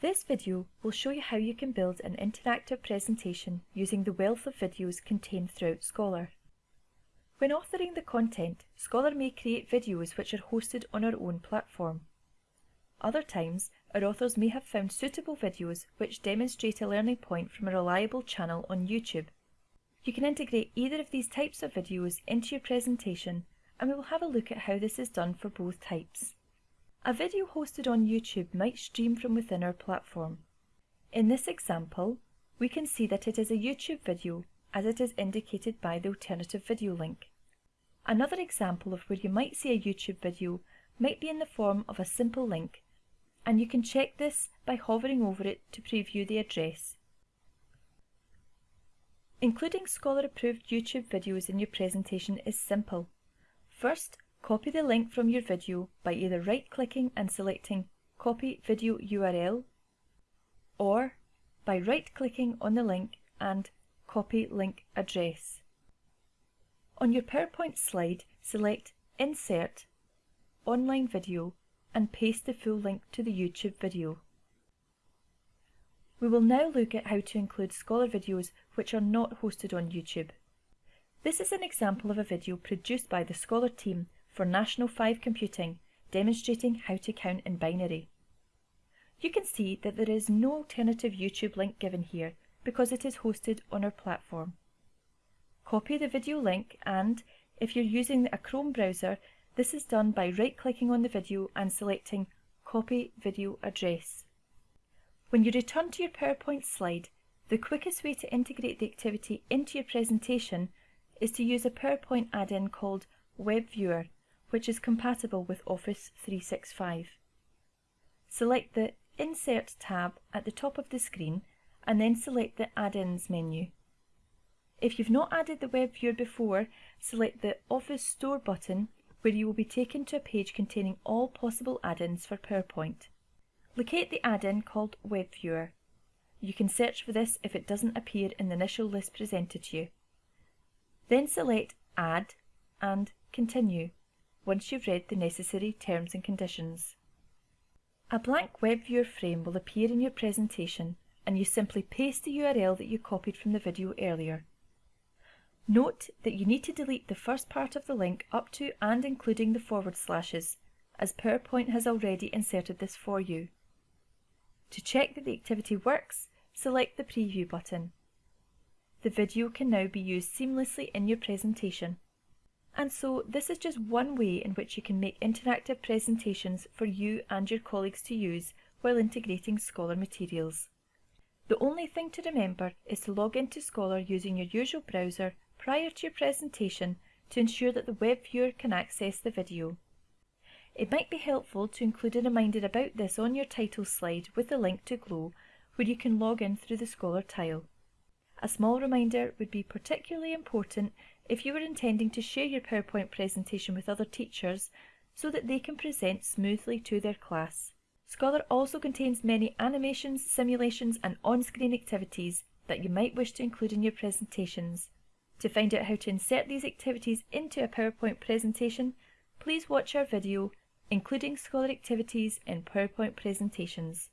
This video will show you how you can build an interactive presentation using the wealth of videos contained throughout Scholar. When authoring the content, Scholar may create videos which are hosted on our own platform. Other times, our authors may have found suitable videos which demonstrate a learning point from a reliable channel on YouTube. You can integrate either of these types of videos into your presentation and we will have a look at how this is done for both types. A video hosted on YouTube might stream from within our platform. In this example, we can see that it is a YouTube video as it is indicated by the alternative video link. Another example of where you might see a YouTube video might be in the form of a simple link, and you can check this by hovering over it to preview the address. Including Scholar approved YouTube videos in your presentation is simple. First, Copy the link from your video by either right-clicking and selecting Copy Video URL or by right-clicking on the link and Copy Link Address. On your PowerPoint slide, select Insert, Online Video and paste the full link to the YouTube video. We will now look at how to include Scholar videos which are not hosted on YouTube. This is an example of a video produced by the Scholar team for National 5 Computing, demonstrating how to count in binary. You can see that there is no alternative YouTube link given here because it is hosted on our platform. Copy the video link and, if you're using a Chrome browser, this is done by right-clicking on the video and selecting Copy Video Address. When you return to your PowerPoint slide, the quickest way to integrate the activity into your presentation is to use a PowerPoint add-in called Web Viewer which is compatible with Office 365. Select the Insert tab at the top of the screen and then select the Add-ins menu. If you've not added the web viewer before, select the Office Store button where you will be taken to a page containing all possible add-ins for PowerPoint. Locate the add-in called Web Viewer. You can search for this if it doesn't appear in the initial list presented to you. Then select Add and Continue once you've read the necessary terms and conditions. A blank web viewer frame will appear in your presentation and you simply paste the URL that you copied from the video earlier. Note that you need to delete the first part of the link up to and including the forward slashes, as PowerPoint has already inserted this for you. To check that the activity works, select the Preview button. The video can now be used seamlessly in your presentation. And so this is just one way in which you can make interactive presentations for you and your colleagues to use while integrating Scholar materials. The only thing to remember is to log into Scholar using your usual browser prior to your presentation to ensure that the web viewer can access the video. It might be helpful to include a reminder about this on your title slide with a link to Glow where you can log in through the Scholar tile. A small reminder would be particularly important if you were intending to share your PowerPoint presentation with other teachers so that they can present smoothly to their class. Scholar also contains many animations, simulations and on-screen activities that you might wish to include in your presentations. To find out how to insert these activities into a PowerPoint presentation, please watch our video, including Scholar activities in PowerPoint presentations.